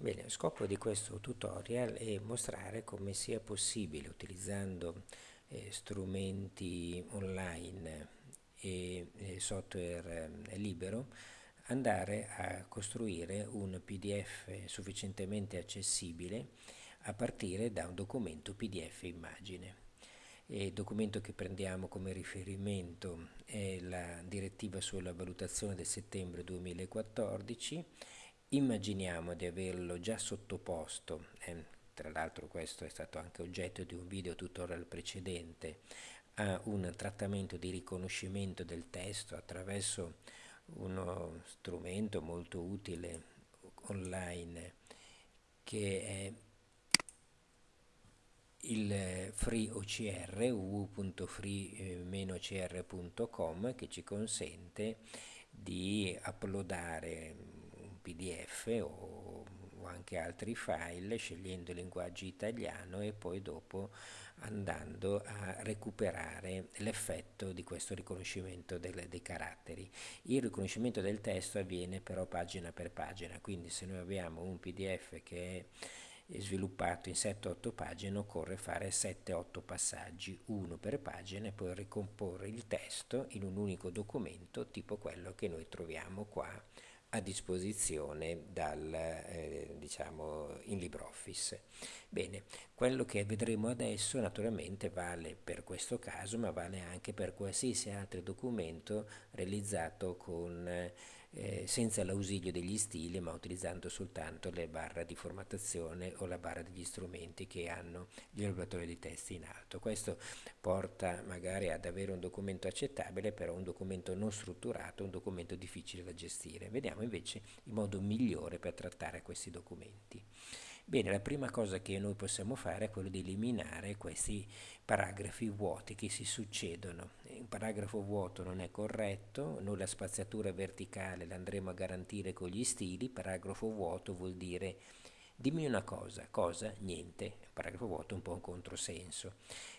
Bene, lo scopo di questo tutorial è mostrare come sia possibile utilizzando eh, strumenti online e eh, software eh, libero andare a costruire un PDF sufficientemente accessibile a partire da un documento PDF immagine. Il documento che prendiamo come riferimento è la direttiva sulla valutazione del settembre 2014 Immaginiamo di averlo già sottoposto, eh, tra l'altro questo è stato anche oggetto di un video tutorial precedente, a un trattamento di riconoscimento del testo attraverso uno strumento molto utile online che è il free OCR www.free-ocr.com che ci consente di uploadare PDF o, o anche altri file scegliendo il linguaggio italiano e poi dopo andando a recuperare l'effetto di questo riconoscimento del, dei caratteri. Il riconoscimento del testo avviene però pagina per pagina, quindi se noi abbiamo un PDF che è sviluppato in 7-8 pagine occorre fare 7-8 passaggi, uno per pagina e poi ricomporre il testo in un unico documento tipo quello che noi troviamo qua a disposizione dal, eh, diciamo, in LibreOffice. Bene, quello che vedremo adesso naturalmente vale per questo caso, ma vale anche per qualsiasi altro documento realizzato con eh, senza l'ausilio degli stili ma utilizzando soltanto le barre di formattazione o la barra degli strumenti che hanno gli elaboratori di testi in alto. Questo porta magari ad avere un documento accettabile, però un documento non strutturato, un documento difficile da gestire. Vediamo invece il modo migliore per trattare questi documenti. Bene, la prima cosa che noi possiamo fare è quello di eliminare questi paragrafi vuoti che si succedono. Un paragrafo vuoto non è corretto, noi la spaziatura verticale l'andremo a garantire con gli stili, paragrafo vuoto vuol dire dimmi una cosa, cosa? Niente, paragrafo vuoto è un po' un controsenso.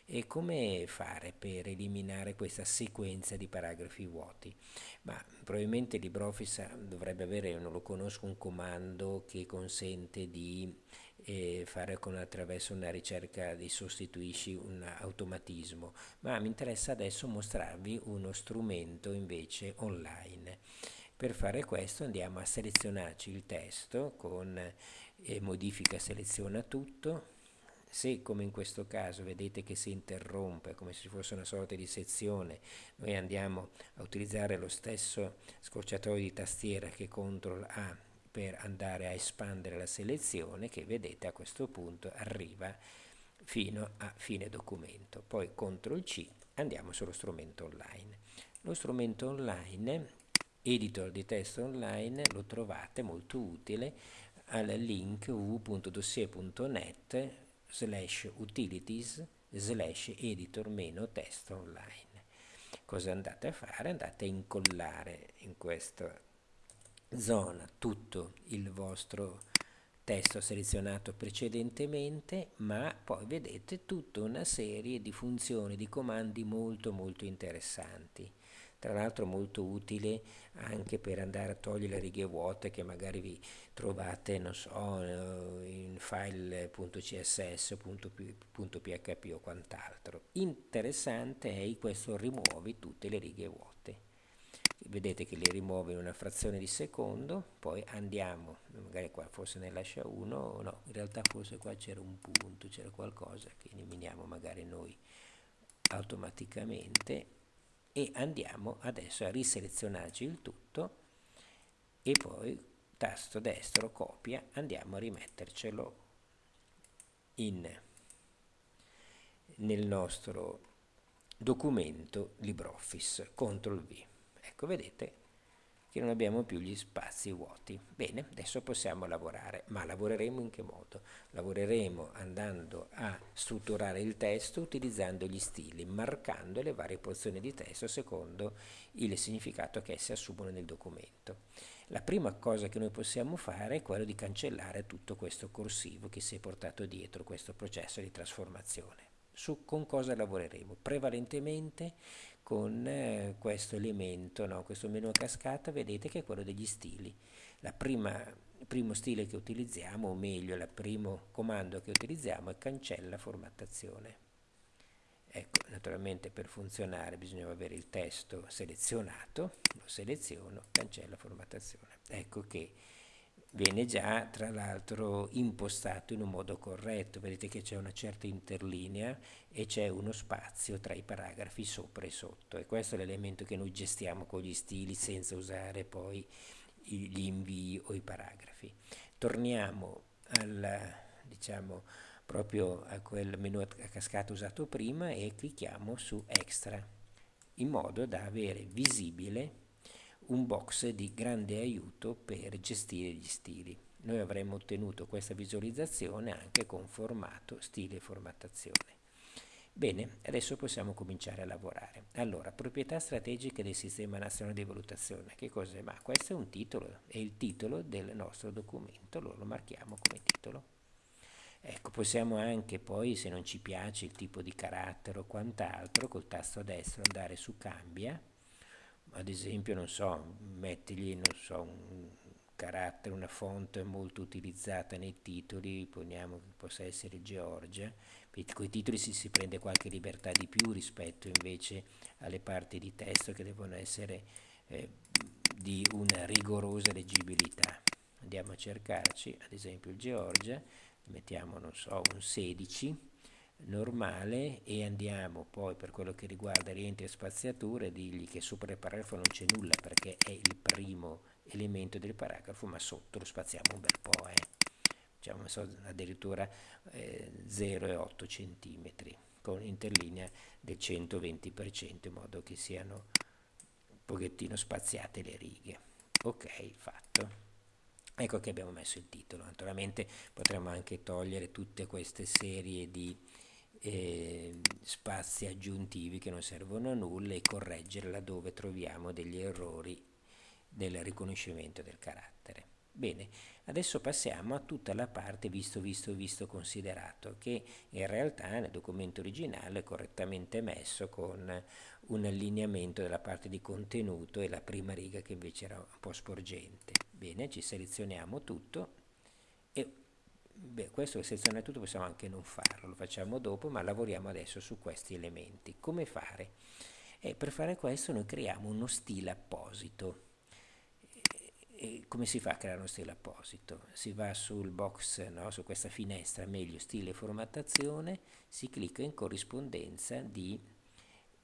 E come fare per eliminare questa sequenza di paragrafi vuoti? Ma probabilmente LibreOffice dovrebbe avere, non lo conosco, un comando che consente di eh, fare con, attraverso una ricerca di sostituisci un automatismo, ma mi interessa adesso mostrarvi uno strumento invece online. Per fare questo andiamo a selezionarci il testo con eh, modifica seleziona tutto, se come in questo caso vedete che si interrompe come se ci fosse una sorta di sezione, noi andiamo a utilizzare lo stesso scorciatoio di tastiera che CTRL A per andare a espandere la selezione che vedete a questo punto arriva fino a fine documento. Poi CTRL C andiamo sullo strumento online. Lo strumento online, editor di testo online, lo trovate molto utile al link www.dossier.net slash utilities slash editor meno testo online. Cosa andate a fare? Andate a incollare in questa zona tutto il vostro testo selezionato precedentemente, ma poi vedete tutta una serie di funzioni, di comandi molto molto interessanti tra l'altro molto utile anche per andare a togliere le righe vuote che magari vi trovate, non so, in file.css, .php o quant'altro. Interessante è questo rimuovi tutte le righe vuote. Vedete che le rimuove in una frazione di secondo, poi andiamo, magari qua forse ne lascia uno, no, in realtà forse qua c'era un punto, c'era qualcosa che eliminiamo magari noi automaticamente e andiamo adesso a riselezionarci il tutto e poi tasto destro copia andiamo a rimettercelo in, nel nostro documento LibreOffice CTRL V ecco vedete che non abbiamo più gli spazi vuoti. Bene, adesso possiamo lavorare, ma lavoreremo in che modo? Lavoreremo andando a strutturare il testo utilizzando gli stili, marcando le varie porzioni di testo secondo il significato che esse assumono nel documento. La prima cosa che noi possiamo fare è quello di cancellare tutto questo corsivo che si è portato dietro questo processo di trasformazione. Su con cosa lavoreremo? Prevalentemente con eh, questo elemento, no? questo menu a cascata, vedete che è quello degli stili. La prima il primo stile che utilizziamo, o meglio, il primo comando che utilizziamo è cancella formattazione. Ecco, naturalmente per funzionare bisogna avere il testo selezionato, lo seleziono, cancella formattazione. Ecco che viene già tra l'altro impostato in un modo corretto, vedete che c'è una certa interlinea e c'è uno spazio tra i paragrafi sopra e sotto e questo è l'elemento che noi gestiamo con gli stili senza usare poi gli invii o i paragrafi. Torniamo al, diciamo, proprio a quel menu a cascata usato prima e clicchiamo su Extra in modo da avere visibile un box di grande aiuto per gestire gli stili. Noi avremmo ottenuto questa visualizzazione anche con formato, stile e formattazione. Bene, adesso possiamo cominciare a lavorare. Allora, proprietà strategiche del Sistema Nazionale di Valutazione. Che cos'è? Ma questo è un titolo, è il titolo del nostro documento, lo, lo marchiamo come titolo. Ecco, possiamo anche poi, se non ci piace il tipo di carattere o quant'altro, col tasto destro andare su Cambia, ad esempio, non so, mettigli, non so, un carattere, una fonte molto utilizzata nei titoli, poniamo che possa essere Georgia, con i titoli si, si prende qualche libertà di più rispetto invece alle parti di testo che devono essere eh, di una rigorosa leggibilità. Andiamo a cercarci, ad esempio il Georgia, mettiamo, non so, un 16, normale e andiamo poi per quello che riguarda rientri e spaziature dirgli che sopra il paragrafo non c'è nulla perché è il primo elemento del paragrafo ma sotto lo spaziamo un bel po' eh diciamo so, addirittura eh, 0,8 cm con interlinea del 120% in modo che siano un pochettino spaziate le righe. Ok, fatto. Ecco che abbiamo messo il titolo. Naturalmente potremmo anche togliere tutte queste serie di eh, spazi aggiuntivi che non servono a nulla e correggere laddove troviamo degli errori nel riconoscimento del carattere. Bene, adesso passiamo a tutta la parte visto, visto, visto, considerato, che in realtà nel documento originale è correttamente messo con un allineamento della parte di contenuto e la prima riga che invece era un po' sporgente. Bene, ci selezioniamo tutto e beh, questo che seleziona tutto possiamo anche non farlo, lo facciamo dopo, ma lavoriamo adesso su questi elementi. Come fare? E per fare questo noi creiamo uno stile apposito e come si fa a creare uno stile apposito? Si va sul box, no, su questa finestra, meglio stile formattazione, si clicca in corrispondenza di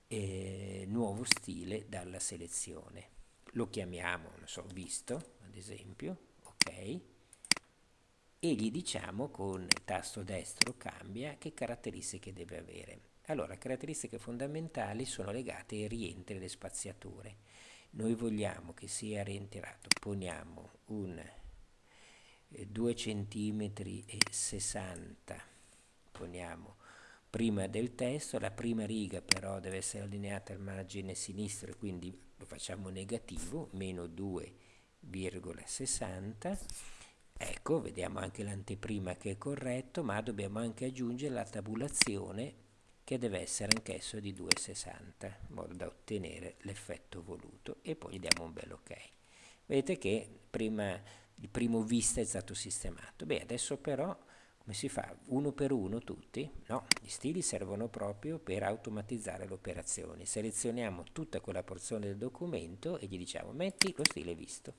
eh, nuovo stile dalla selezione. Lo chiamiamo, non so, visto, ad esempio, ok, e gli diciamo con il tasto destro cambia che caratteristiche deve avere. Allora, caratteristiche fondamentali sono legate ai rientri delle spaziature. Noi vogliamo che sia rientrato, poniamo un eh, 2 cm e 60, poniamo prima del testo, la prima riga però deve essere allineata al margine sinistro quindi lo facciamo negativo, meno 2,60, ecco, vediamo anche l'anteprima che è corretto, ma dobbiamo anche aggiungere la tabulazione che deve essere anch'esso di 2,60 in modo da ottenere l'effetto voluto e poi gli diamo un bel ok. Vedete che prima, il primo vista è stato sistemato. Beh, adesso però come si fa? Uno per uno tutti? No, gli stili servono proprio per automatizzare le operazioni. Selezioniamo tutta quella porzione del documento e gli diciamo metti lo stile visto.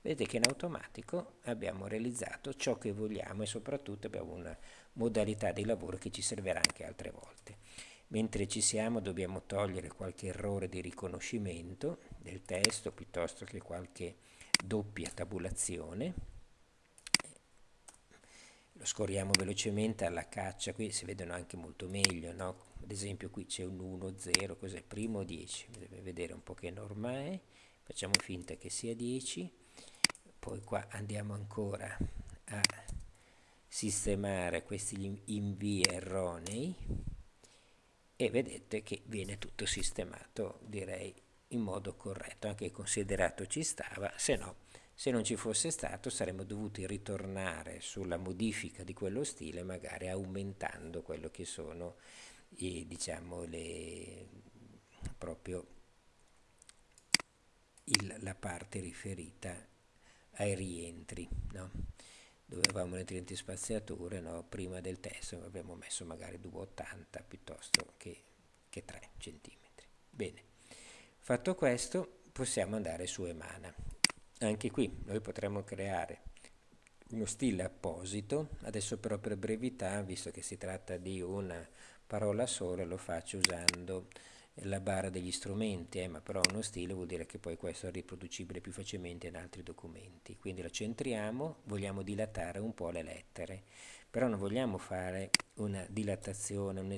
Vedete che in automatico abbiamo realizzato ciò che vogliamo e soprattutto abbiamo una modalità di lavoro che ci servirà anche altre volte. Mentre ci siamo dobbiamo togliere qualche errore di riconoscimento del testo piuttosto che qualche doppia tabulazione. Lo scorriamo velocemente alla caccia, qui si vedono anche molto meglio, no? ad esempio qui c'è un 1, 0, cos'è? Primo 10, deve vedere un po' che norma è, facciamo finta che sia 10, poi qua andiamo ancora a sistemare questi invii erronei e vedete che viene tutto sistemato direi in modo corretto. Anche considerato ci stava se no se non ci fosse stato saremmo dovuti ritornare sulla modifica di quello stile magari aumentando quello che sono i, diciamo le proprio il, la parte riferita ai rientri, no? dove avevamo le 30 spaziature, no? prima del testo abbiamo messo magari 2,80 piuttosto che, che 3 cm. Bene, fatto questo possiamo andare su Emana. Anche qui noi potremmo creare uno stile apposito, adesso però per brevità, visto che si tratta di una parola sola, lo faccio usando la barra degli strumenti, eh, ma però uno stile vuol dire che poi questo è riproducibile più facilmente in altri documenti. Quindi lo centriamo, vogliamo dilatare un po' le lettere, però non vogliamo fare una dilatazione, un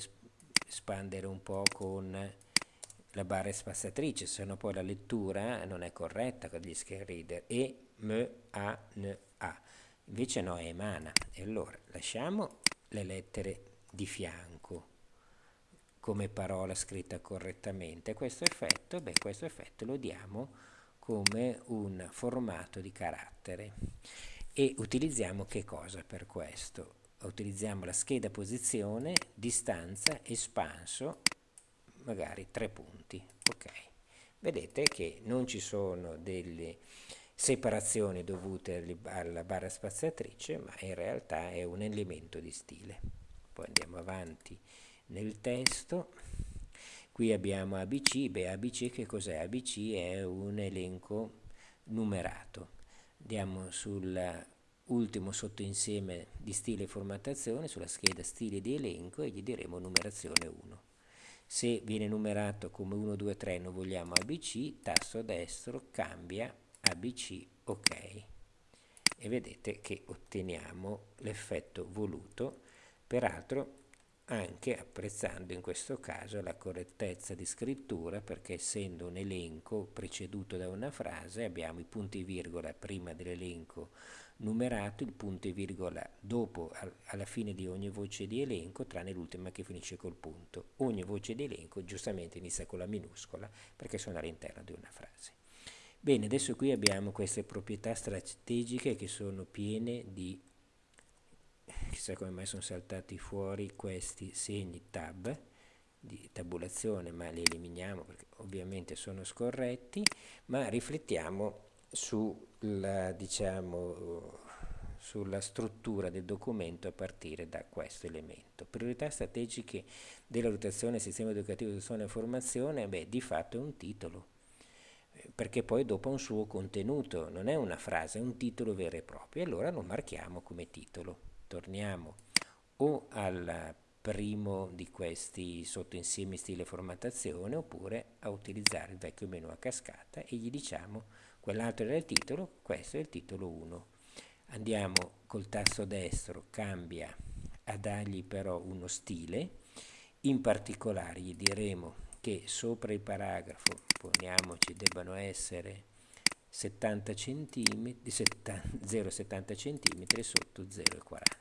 espandere un po' con la barra spaziatrice, se no poi la lettura non è corretta con gli screen reader. E, M, A, N, A. Invece no, è emana. E allora lasciamo le lettere di fianco come parola scritta correttamente. Questo effetto, beh, questo effetto lo diamo come un formato di carattere e utilizziamo che cosa per questo? Utilizziamo la scheda posizione, distanza, espanso, magari tre punti. Ok, vedete che non ci sono delle separazioni dovute alla barra spaziatrice, ma in realtà è un elemento di stile. Poi andiamo avanti nel testo. Qui abbiamo ABC, beh ABC che cos'è? ABC è un elenco numerato. Andiamo sull'ultimo sottoinsieme di stile e formattazione, sulla scheda stile di elenco e gli diremo numerazione 1. Se viene numerato come 1, 2, 3 non vogliamo ABC, tasto destro, cambia ABC, ok. E vedete che otteniamo l'effetto voluto, peraltro anche apprezzando in questo caso la correttezza di scrittura perché essendo un elenco preceduto da una frase abbiamo i punti virgola prima dell'elenco numerato, il punto e virgola dopo alla fine di ogni voce di elenco tranne l'ultima che finisce col punto. Ogni voce di elenco giustamente inizia con la minuscola perché sono all'interno di una frase. Bene, adesso qui abbiamo queste proprietà strategiche che sono piene di chissà come mai sono saltati fuori questi segni tab di tabulazione ma li eliminiamo perché ovviamente sono scorretti ma riflettiamo sulla, diciamo, sulla struttura del documento a partire da questo elemento. Priorità strategiche della rotazione del sistema educativo di suono e formazione, beh, di fatto è un titolo, perché poi dopo ha un suo contenuto, non è una frase, è un titolo vero e proprio, e allora lo marchiamo come titolo torniamo o al primo di questi sottoinsiemi stile formattazione oppure a utilizzare il vecchio menu a cascata e gli diciamo quell'altro era il titolo, questo è il titolo 1. Andiamo col tasto destro, cambia a dargli però uno stile, in particolare gli diremo che sopra il paragrafo, poniamoci, debbano essere 70 cm, 0,70 cm sotto 0,40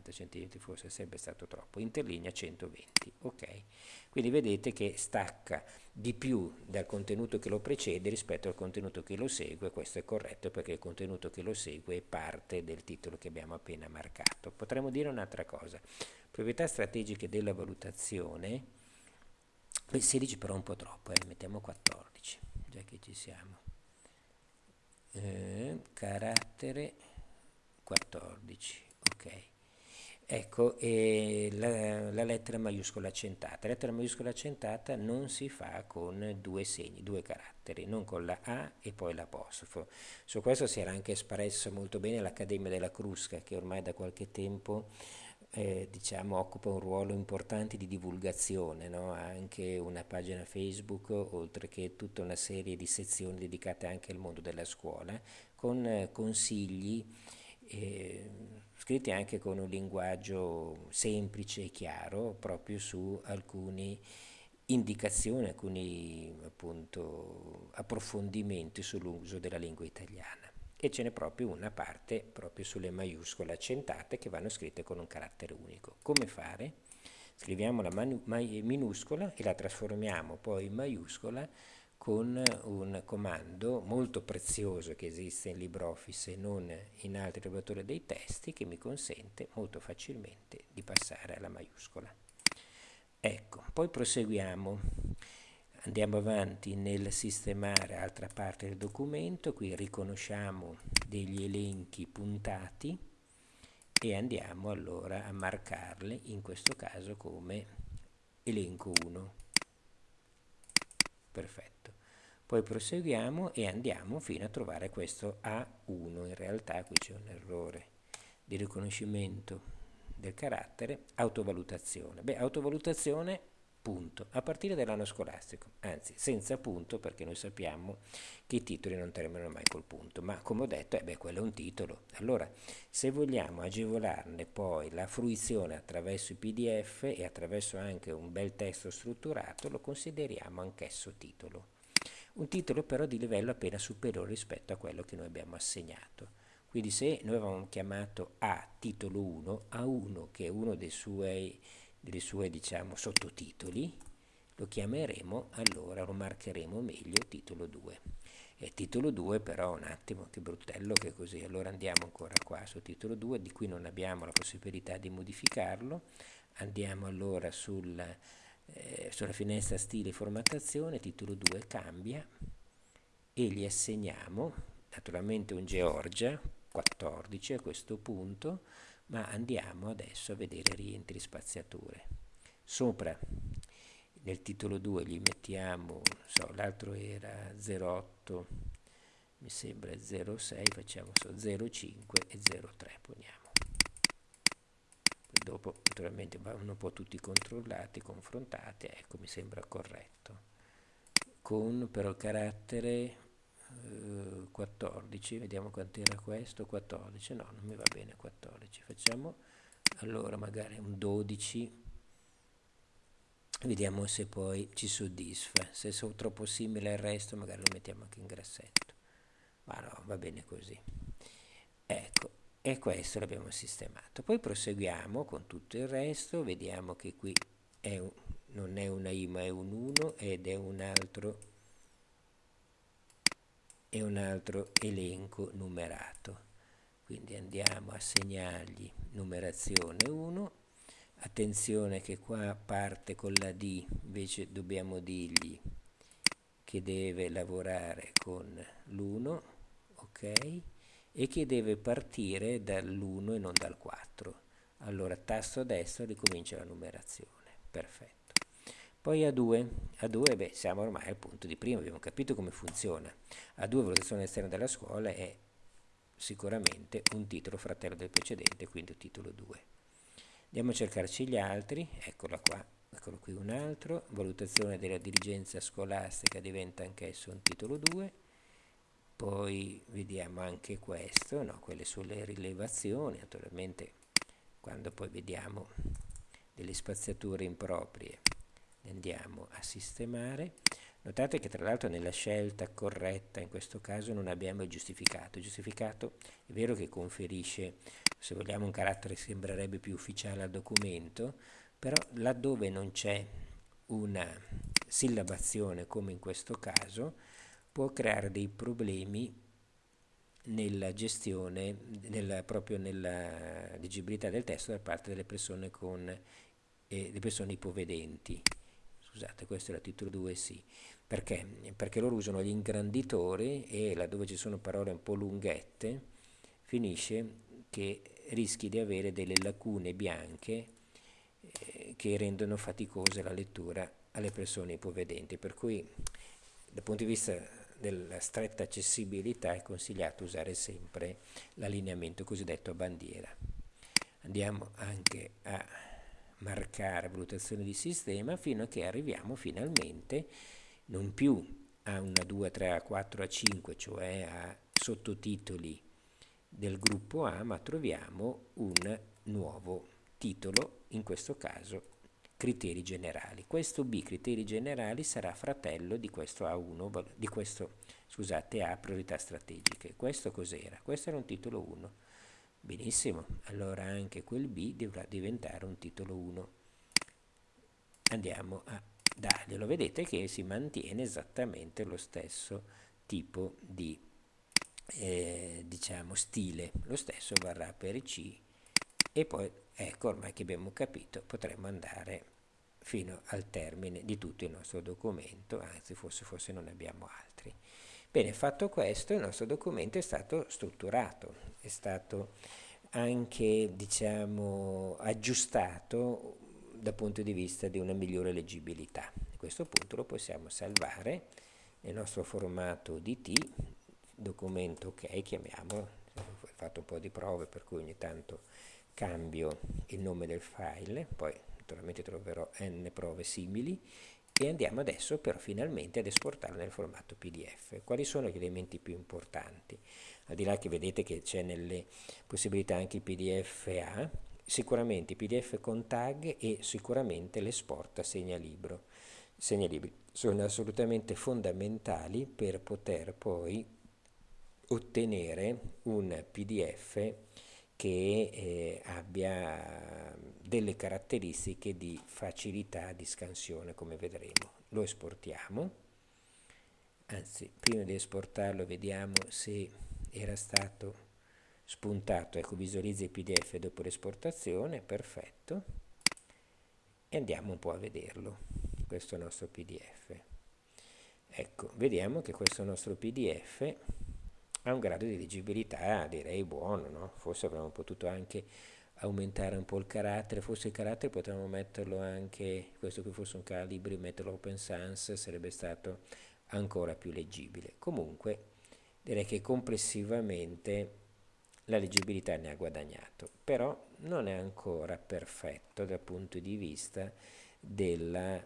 70 cm forse sarebbe stato troppo, interlinea 120, ok? Quindi vedete che stacca di più dal contenuto che lo precede rispetto al contenuto che lo segue, questo è corretto perché il contenuto che lo segue è parte del titolo che abbiamo appena marcato. Potremmo dire un'altra cosa, proprietà strategiche della valutazione, 16 però un po' troppo, eh, mettiamo 14, già che ci siamo. Eh, carattere 14, ok. Ecco, la, la, lettera maiuscola accentata. La lettera maiuscola accentata non si fa con due segni, due caratteri, non con la A e poi l'apostrofo. Su questo si era anche espresso molto bene l'Accademia della Crusca, che ormai da qualche tempo eh, diciamo, occupa un ruolo importante di divulgazione, no? ha anche una pagina Facebook, oltre che tutta una serie di sezioni dedicate anche al mondo della scuola, con eh, consigli. Eh, scritti anche con un linguaggio semplice e chiaro proprio su alcune indicazioni, alcuni appunto, approfondimenti sull'uso della lingua italiana e ce n'è proprio una parte proprio sulle maiuscole accentate che vanno scritte con un carattere unico. Come fare? Scriviamo la minuscola e la trasformiamo poi in maiuscola con un comando molto prezioso che esiste in LibreOffice e non in altri laboratori dei testi che mi consente molto facilmente di passare alla maiuscola. Ecco, poi proseguiamo. Andiamo avanti nel sistemare altra parte del documento, qui riconosciamo degli elenchi puntati e andiamo allora a marcarli, in questo caso come elenco 1. Perfetto. Poi proseguiamo e andiamo fino a trovare questo A1, in realtà qui c'è un errore di riconoscimento del carattere, autovalutazione. Beh, autovalutazione punto, a partire dall'anno scolastico, anzi senza punto perché noi sappiamo che i titoli non terminano mai col punto, ma come ho detto, eh beh, quello è un titolo. Allora, se vogliamo agevolarne poi la fruizione attraverso i PDF e attraverso anche un bel testo strutturato, lo consideriamo anch'esso titolo. Un titolo però di livello appena superiore rispetto a quello che noi abbiamo assegnato. Quindi se noi avevamo chiamato A titolo 1, A1 che è uno dei suoi dei suoi diciamo sottotitoli lo chiameremo allora lo marcheremo meglio titolo 2 e titolo 2 però un attimo che bruttello che così. Allora andiamo ancora qua su titolo 2 di cui non abbiamo la possibilità di modificarlo. Andiamo allora sul, eh, sulla finestra stile formattazione titolo 2 cambia e gli assegniamo naturalmente un Georgia 14 a questo punto ma andiamo adesso a vedere rientri spaziature. Sopra nel titolo 2 gli mettiamo, so, l'altro era 08, mi sembra 06, facciamo so 05 e 03 poniamo. Dopo naturalmente vanno un po' tutti controllati, confrontati, ecco mi sembra corretto. Con però carattere 14, vediamo quant'era questo, 14, no, non mi va bene 14, facciamo allora magari un 12, vediamo se poi ci soddisfa, se sono troppo simile al resto magari lo mettiamo anche in grassetto, ma no, va bene così. Ecco, e questo l'abbiamo sistemato. Poi proseguiamo con tutto il resto, vediamo che qui è un, non è una I ma è un 1 ed è un altro e un altro elenco numerato. Quindi andiamo a segnargli numerazione 1. Attenzione che qua parte con la D, invece dobbiamo dirgli che deve lavorare con l'1, ok? E che deve partire dall'1 e non dal 4. Allora tasto destro ricomincia la numerazione. Perfetto. Poi A2, A2 beh, siamo ormai al punto di prima, abbiamo capito come funziona. A2 valutazione esterna della scuola è sicuramente un titolo fratello del precedente, quindi titolo 2. Andiamo a cercarci gli altri, eccolo qua, eccolo qui un altro, valutazione della dirigenza scolastica diventa anch'esso un titolo 2, poi vediamo anche questo, no, quelle sulle rilevazioni, naturalmente quando poi vediamo delle spaziature improprie andiamo a sistemare. Notate che tra l'altro nella scelta corretta in questo caso non abbiamo il giustificato. Il giustificato è vero che conferisce, se vogliamo, un carattere che sembrerebbe più ufficiale al documento, però laddove non c'è una sillabazione come in questo caso, può creare dei problemi nella gestione, nella, proprio nella leggibilità del testo da parte delle persone, con, eh, le persone ipovedenti. Scusate questo il titolo 2 sì, perché? Perché loro usano gli ingranditori e laddove ci sono parole un po' lunghette finisce che rischi di avere delle lacune bianche eh, che rendono faticosa la lettura alle persone ipovedenti, per cui dal punto di vista della stretta accessibilità è consigliato usare sempre l'allineamento cosiddetto a bandiera. Andiamo anche a marcare valutazione di sistema fino a che arriviamo finalmente non più a una 2, 3, a 4, a 5, cioè a sottotitoli del gruppo A, ma troviamo un nuovo titolo, in questo caso criteri generali. Questo B, criteri generali, sarà fratello di questo A1, di questo, scusate, A, priorità strategiche. Questo cos'era? Questo era un titolo 1 Benissimo, allora anche quel B dovrà diventare un titolo 1. Andiamo a darglielo, vedete che si mantiene esattamente lo stesso tipo di eh, diciamo stile, lo stesso varrà per C e poi ecco ormai che abbiamo capito potremmo andare fino al termine di tutto il nostro documento, anzi forse, forse non ne abbiamo altri. Bene, fatto questo il nostro documento è stato strutturato, è stato anche diciamo, aggiustato dal punto di vista di una migliore leggibilità. A questo punto lo possiamo salvare nel nostro formato DT, documento ok, chiamiamolo, ho fatto un po' di prove per cui ogni tanto cambio il nome del file, poi naturalmente troverò n prove simili e andiamo adesso però finalmente ad esportarlo nel formato PDF. Quali sono gli elementi più importanti? Al di là che vedete che c'è nelle possibilità anche il PDF A, sicuramente PDF con tag e sicuramente l'esport a segnalibro. Segnalibri sono assolutamente fondamentali per poter poi ottenere un PDF che eh, abbia delle caratteristiche di facilità di scansione come vedremo. Lo esportiamo, anzi prima di esportarlo vediamo se era stato spuntato, ecco visualizza il pdf dopo l'esportazione, perfetto, e andiamo un po' a vederlo, questo nostro pdf. Ecco, vediamo che questo nostro pdf ha un grado di leggibilità direi buono, no? forse avremmo potuto anche aumentare un po' il carattere, forse il carattere potremmo metterlo anche, questo qui fosse un calibri, metterlo open sans, sarebbe stato ancora più leggibile. Comunque direi che complessivamente la leggibilità ne ha guadagnato, però non è ancora perfetto dal punto di vista della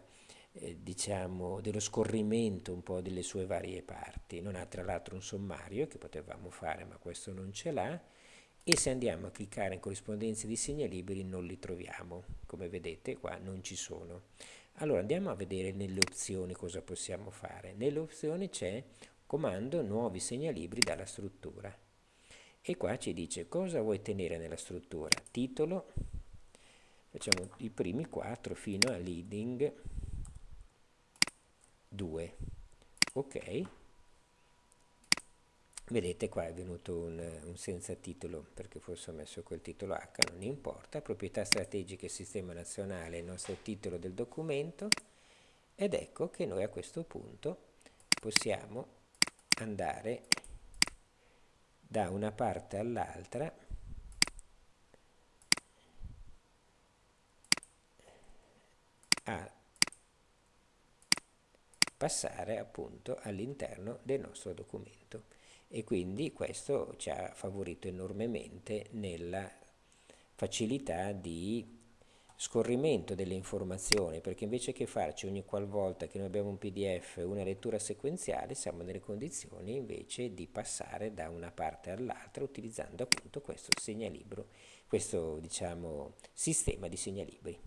eh, diciamo, dello scorrimento un po' delle sue varie parti. Non ha tra l'altro un sommario che potevamo fare, ma questo non ce l'ha. E se andiamo a cliccare in corrispondenza di segnalibri non li troviamo, come vedete qua non ci sono. Allora andiamo a vedere nelle opzioni cosa possiamo fare. Nelle opzioni c'è comando nuovi segnalibri dalla struttura e qua ci dice cosa vuoi tenere nella struttura. Titolo, facciamo i primi quattro fino a leading 2 ok. Vedete qua è venuto un, un, senza titolo perché forse ho messo quel titolo H non importa. Proprietà strategiche sistema nazionale il nostro titolo del documento. Ed ecco che noi a questo punto possiamo andare da una parte all'altra. A passare appunto all'interno del nostro documento. E quindi questo ci ha favorito enormemente nella facilità di scorrimento delle informazioni perché invece che farci ogni qualvolta che noi abbiamo un pdf una lettura sequenziale siamo nelle condizioni invece di passare da una parte all'altra utilizzando appunto questo segnalibro questo diciamo sistema di segnalibri